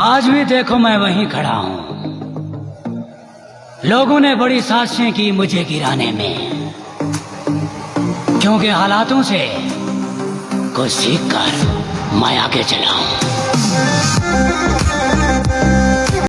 आज भी देखो मैं वहीं खड़ा हूँ। लोगों ने बड़ी साजिशें की मुझे गिराने में। क्योंकि हालातों से कुछ सीख कर मैं आगे चला हूँ।